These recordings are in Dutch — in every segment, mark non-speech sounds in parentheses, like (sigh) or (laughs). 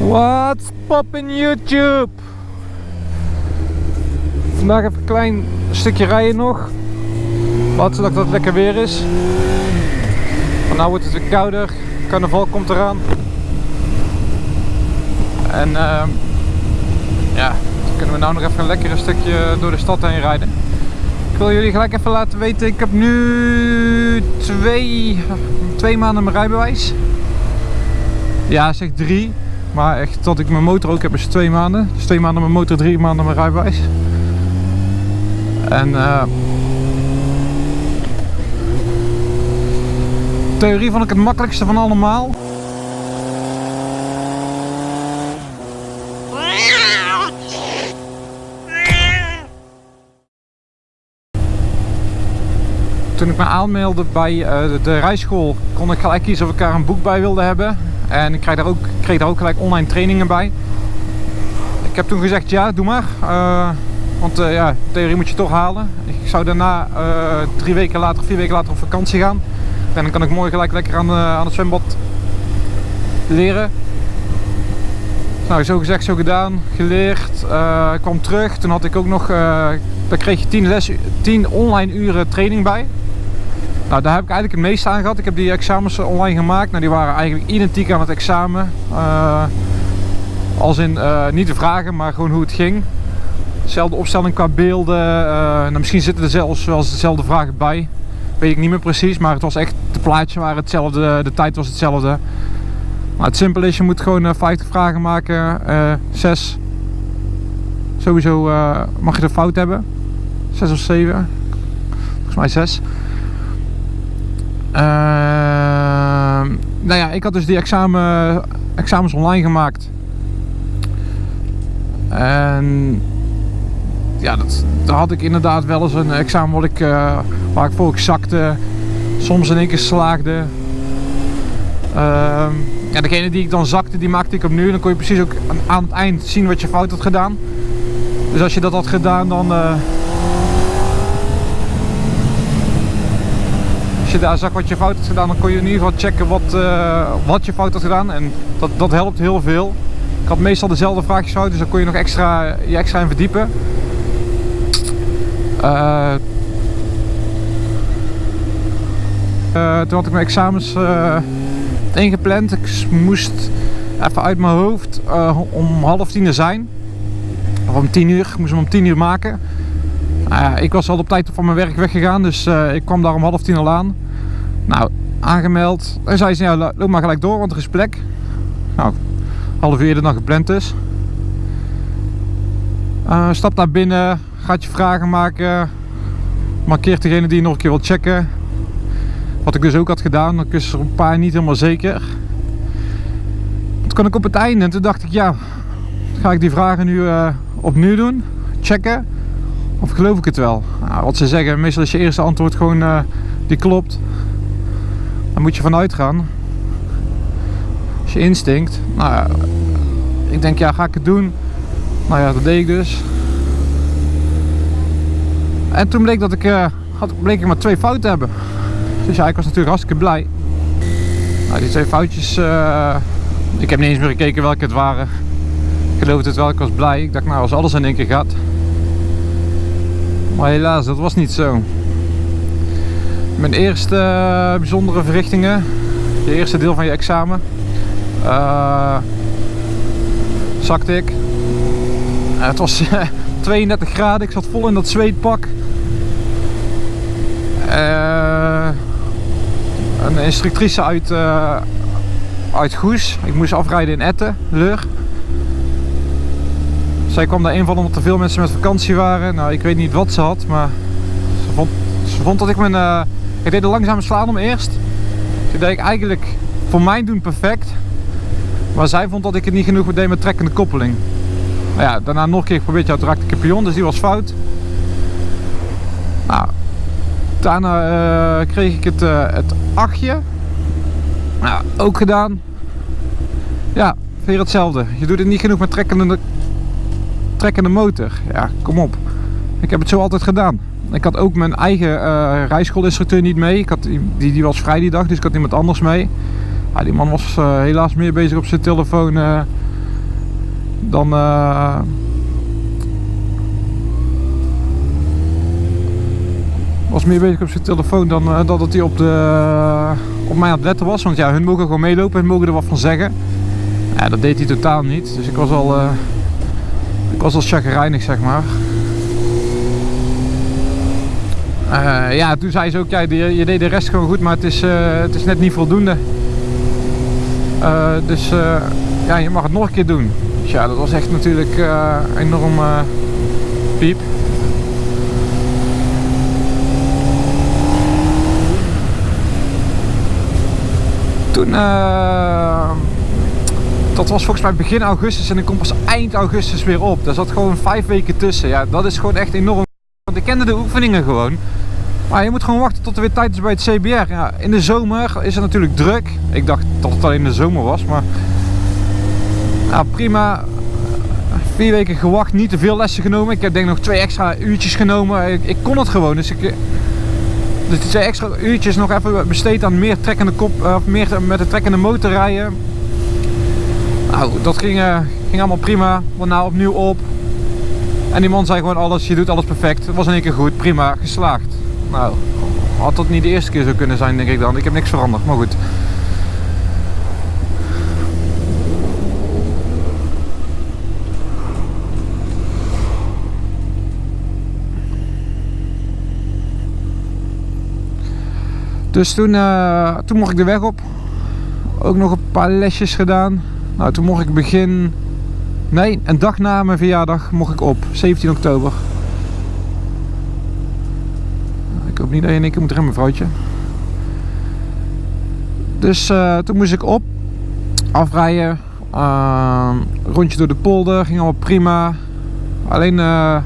What's poppin YouTube? Vandaag even een klein stukje rijden nog. Laten dat het lekker weer is. Van nou wordt het weer kouder. Carnaval komt eraan. En uh, ja, dan kunnen we nou nog even een lekker stukje door de stad heen rijden. Ik wil jullie gelijk even laten weten, ik heb nu twee, twee maanden mijn rijbewijs. Ja, zeg drie. Maar echt tot ik mijn motor ook heb is twee maanden. Dus twee maanden mijn motor, drie maanden mijn rijbewijs. En uh, theorie vond ik het makkelijkste van allemaal. Toen ik me aanmeldde bij uh, de, de rijschool kon ik gelijk kiezen of ik daar een boek bij wilde hebben. En ik kreeg daar ook, kreeg daar ook gelijk online trainingen bij. Ik heb toen gezegd ja, doe maar. Uh, want uh, ja, theorie moet je toch halen. Ik zou daarna uh, drie weken later, vier weken later op vakantie gaan. En dan kan ik mooi gelijk lekker aan, aan het zwembad leren. Nou, zo gezegd, zo gedaan, geleerd. ik kwam terug, toen had ik ook nog, daar kreeg je 10, les, 10 online uren training bij. Nou, daar heb ik eigenlijk het meeste aan gehad. Ik heb die examens online gemaakt. Nou, die waren eigenlijk identiek aan het examen. Uh, als in, uh, niet de vragen, maar gewoon hoe het ging. Dezelfde opstelling qua beelden. Uh, nou, misschien zitten er zelfs wel dezelfde vragen bij. Weet ik niet meer precies, maar het was echt, de plaatjes waren hetzelfde, de tijd was hetzelfde. Maar het simpel is, je moet gewoon 50 vragen maken, 6. Sowieso mag je er fout hebben. 6 of 7. Volgens mij 6. Uh, nou ja, ik had dus die examen, examens online gemaakt. En ja, dat, daar had ik inderdaad wel eens een examen wat ik, uh, waar ik voor ik zakte. Soms in één keer slaagde. Uh, ja, degene die ik dan zakte, die maakte ik opnieuw. Dan kon je precies ook aan het eind zien wat je fout had gedaan. Dus als je dat had gedaan, dan... Uh, als je daar zag wat je fout had gedaan, dan kon je in ieder geval checken wat, uh, wat je fout had gedaan. En dat, dat helpt heel veel. Ik had meestal dezelfde vraagjes fout, dus dan kon je nog extra, je extra in verdiepen. Uh, toen had ik mijn examens ingepland. Ik moest even uit mijn hoofd om half tien er zijn. Of om tien uur. Ik moest hem om tien uur maken. Uh, ik was al op tijd van mijn werk weggegaan, dus uh, ik kwam daar om half tien al aan. Nou, aangemeld. En zei ze, ja, loop maar gelijk door, want er is plek. Nou, half uur eerder dan gepland is. Uh, stap naar binnen, gaat je vragen maken. Markeert degene die je nog een keer wil checken. Wat ik dus ook had gedaan, dan is er een paar niet helemaal zeker. Toen kwam ik op het einde en toen dacht ik, ja, ga ik die vragen nu opnieuw doen, checken. Of geloof ik het wel? Nou, wat ze zeggen, meestal is je eerste antwoord gewoon uh, die klopt. Daar moet je vanuit gaan. Als je instinct. Nou ik denk ja, ga ik het doen? Nou ja, dat deed ik dus. En toen bleek dat ik, uh, had, bleek ik maar twee fouten te hebben. Dus ja, ik was natuurlijk hartstikke blij. Nou, die twee foutjes, uh, ik heb niet eens meer gekeken welke het waren. Ik geloofde het wel, ik was blij. Ik dacht nou, als alles in één keer gaat, maar helaas, dat was niet zo. Mijn eerste uh, bijzondere verrichtingen, je eerste deel van je examen, uh, zakte ik. Uh, het was (laughs) 32 graden, ik zat vol in dat zweetpak. een instructrice uit, uit Goes, ik moest afrijden in Etten, Leur. Zij kwam daar van omdat er veel mensen met vakantie waren. Nou, ik weet niet wat ze had, maar ze vond, ze vond dat ik mijn... Uh, ik deed de langzame slalom eerst. Toen deed ik eigenlijk voor mijn doen perfect. Maar zij vond dat ik het niet genoeg deed met trekkende koppeling. Nou ja, daarna nog een keer geprobeerd, ja, toen raakte ik dus die was fout. Nou, daarna uh, kreeg ik het, uh, het achtje. Nou, ook gedaan. Ja, weer hetzelfde. Je doet het niet genoeg met trekkende trekkende motor. Ja, kom op. Ik heb het zo altijd gedaan. Ik had ook mijn eigen uh, rijschoolinstructeur niet mee. Ik had, die, die was vrij die dag, dus ik had iemand anders mee. Ja, die man was uh, helaas meer bezig op zijn telefoon uh, dan... eh, was meer bezig op zijn telefoon dan eh, dat het hij op, de, op mij aan het letten was. Want ja, hun mogen gewoon meelopen, hun mogen er wat van zeggen. Ja, dat deed hij totaal niet. Dus ik was al, eh, ik was al chagrijnig, zeg maar. Eh, ja, toen zei ze ook, ja, je, je deed de rest gewoon goed, maar het is, eh, het is net niet voldoende. Eh, dus ja, je mag het nog een keer doen. Dus ja, dat was echt natuurlijk enorm piep. Toen, dat was volgens mij begin augustus en ik kom pas eind augustus weer op. Daar zat gewoon vijf weken tussen. Ja, dat is gewoon echt enorm. Want ik kende de oefeningen gewoon. Maar je moet gewoon wachten tot er weer tijd is bij het CBR. Ja, in de zomer is het natuurlijk druk. Ik dacht dat het alleen de zomer was, maar... Prima. Vier weken gewacht, niet te veel lessen genomen. Ik heb denk nog twee extra uurtjes genomen. Ik, ik kon het gewoon, dus ik... Dus die twee extra uurtjes nog even besteed aan meer trekkende kop, of meer met de trekkende motor rijden. Nou, dat ging, eh, ging allemaal prima. Daarna opnieuw op. En die man zei gewoon alles, je doet alles perfect. Het was in één keer goed, prima, geslaagd. Nou, had dat niet de eerste keer zo kunnen zijn, denk ik dan. Ik heb niks veranderd, maar goed. Dus toen, eh, toen mocht ik de weg op. Ook nog een paar lesjes gedaan. Nou, toen mocht ik begin... Nee, een dag na mijn verjaardag mocht ik op. 17 oktober. Ik hoop niet dat je in keer moet remmen, vrouwtje. Dus eh, toen moest ik op. Afrijden. Ehm, rondje door de polder. Ging allemaal prima. Alleen... eh,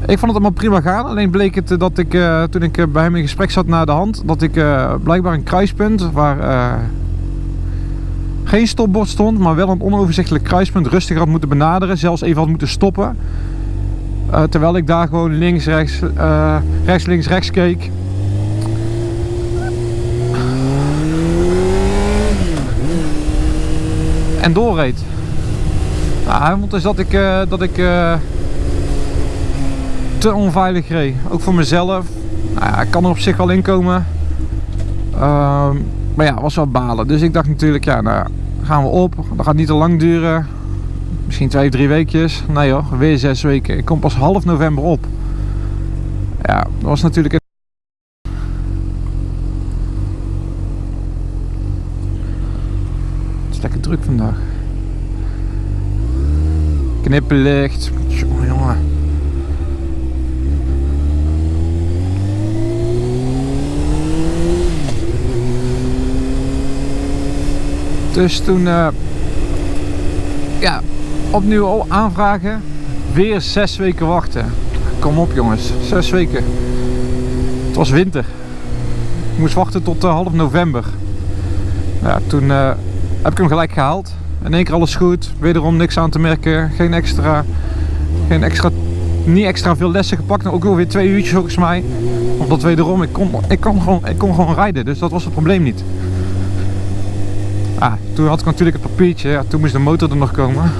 ik vond het allemaal prima gaan. Alleen bleek het eh, dat ik, toen ik bij hem in gesprek zat na de hand, dat ik blijkbaar een kruispunt waar geen stopbord stond, maar wel een onoverzichtelijk kruispunt rustig had moeten benaderen. Zelfs even had moeten stoppen. Eh, terwijl ik daar gewoon links, rechts, eh, rechts, links, rechts keek. En doorreed. Hij vond dus dat ik, eh, dat ik te onveilig reed. Ook voor mezelf. Nou ja, ik kan er op zich wel in komen. Ehm, maar ja, was wel balen. Dus ik dacht natuurlijk, ja, nou gaan we op. Dat gaat niet te lang duren. Misschien twee, drie weekjes. Nee hoor, weer zes weken. Ik kom pas half november op. Ja, dat was natuurlijk... Het is lekker druk vandaag. Knipperlicht. Jongen, jongen. Dus toen, eh, ja, opnieuw aanvragen. Weer zes weken wachten. Kom op jongens, zes weken. Het was winter. Ik moest wachten tot eh, half november. Ja, toen eh, heb ik hem gelijk gehaald. In één keer alles goed. Wederom niks aan te merken. Geen extra, geen extra, niet extra veel lessen gepakt. Ook wel weer twee uurtjes volgens mij. Omdat wederom, ik kon, ik kon, gewoon, ik kon gewoon rijden. Dus dat was het probleem niet. Toen had ik natuurlijk het papiertje. Ja, toen moest de motor er nog komen.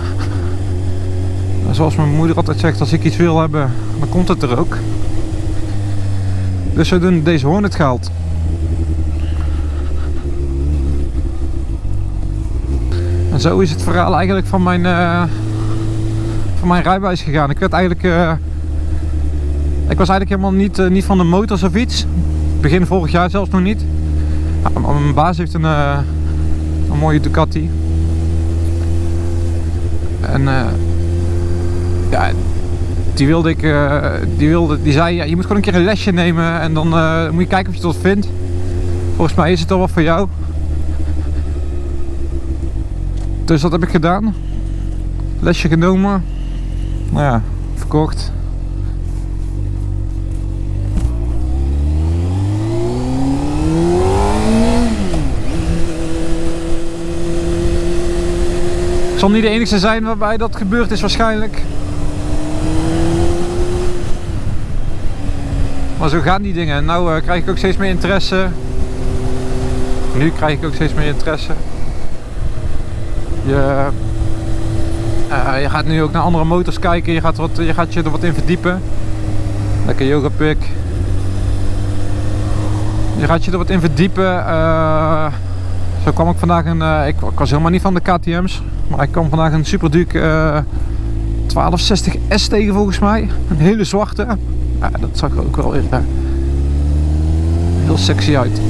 En zoals mijn moeder altijd zegt, als ik iets wil hebben, dan komt het er ook. Dus we doen deze Hornet gehaald. En zo is het verhaal eigenlijk van mijn, eh, van mijn rijbewijs gegaan. Ik werd eigenlijk... eh, ik was eigenlijk helemaal niet, eh, niet van de motors of iets. Begin vorig jaar zelfs nog niet. Mijn baas heeft een, een mooie Ducati. En eh, ja, die wilde ik, eh, die, wilde, die zei, ja, je moet gewoon een keer een lesje nemen en dan eh, moet je kijken of je het wat vindt. Volgens mij is het al wat voor jou. Dus dat heb ik gedaan. Lesje genomen. Nou ja, verkocht. Zal niet de enige zijn waarbij dat gebeurd is waarschijnlijk. Maar zo gaan die dingen. En nou eh, krijg ik ook steeds meer interesse. Nu krijg ik ook steeds meer interesse. Je, eh, je gaat nu ook naar andere motors kijken. Je gaat, wat, je gaat je er wat in verdiepen. Lekker yoga pick. Je gaat je er wat in verdiepen. Eh, zo kwam ik vandaag een. eh, ik, ik was helemaal niet van de KTM's. Maar ik kwam vandaag een Super Duke eh 1260S tegen volgens mij. Een hele zwarte. Ja, dat zag er ook wel weer eh, heel sexy uit.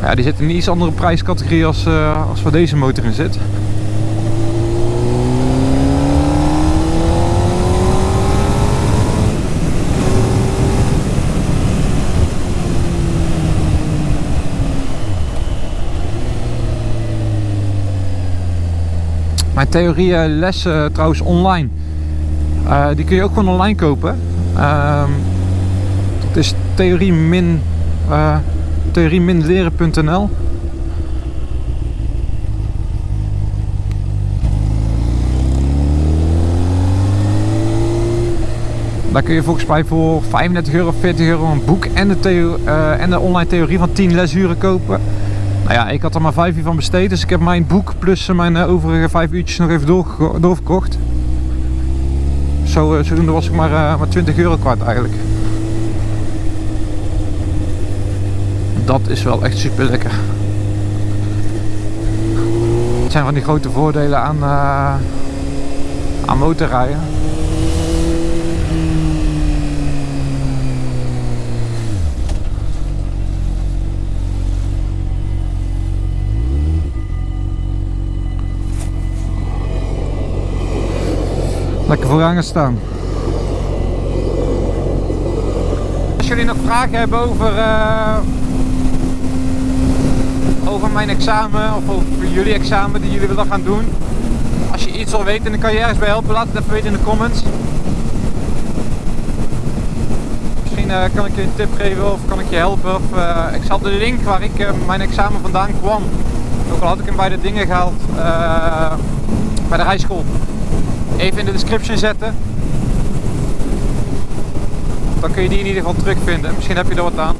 Maar ja, die zit in een iets andere prijscategorie als, eh, als waar deze motor in zit. Mijn theorielessen trouwens online. Eh, die kun je ook gewoon online kopen. Ehm, het is theorie eh, theorie-leren.nl. Daar kun je volgens mij voor 35 euro of 40 euro een boek en de, theo eh, en de online theorie van 10 lesuren kopen. Nou ja, ik had er maar 5 uur van besteed, dus ik heb mijn boek plus mijn eh, overige 5 uurtjes nog even doorge- doorverkocht. Zo, eh, zodoende was ik maar, eh, maar 20 euro kwijt eigenlijk. Dat is wel echt super lekker. Het zijn van die grote voordelen aan, aan motorrijden. Lekker vooraan gaan staan. Als jullie nog vragen hebben over, eh, over mijn examen of over jullie examen die jullie willen gaan doen. Als je iets wil weten en dan kan je ergens bij helpen, laat het even weten in de comments. Misschien eh, kan ik je een tip geven of kan ik je helpen. Of, eh, ik zal de link waar ik mijn examen vandaan kwam. Ook al had ik hem bij de dingen gehaald. eh, bij de rijschool even in de description zetten. Dan kun je die in ieder geval terugvinden. Misschien heb je er wat aan.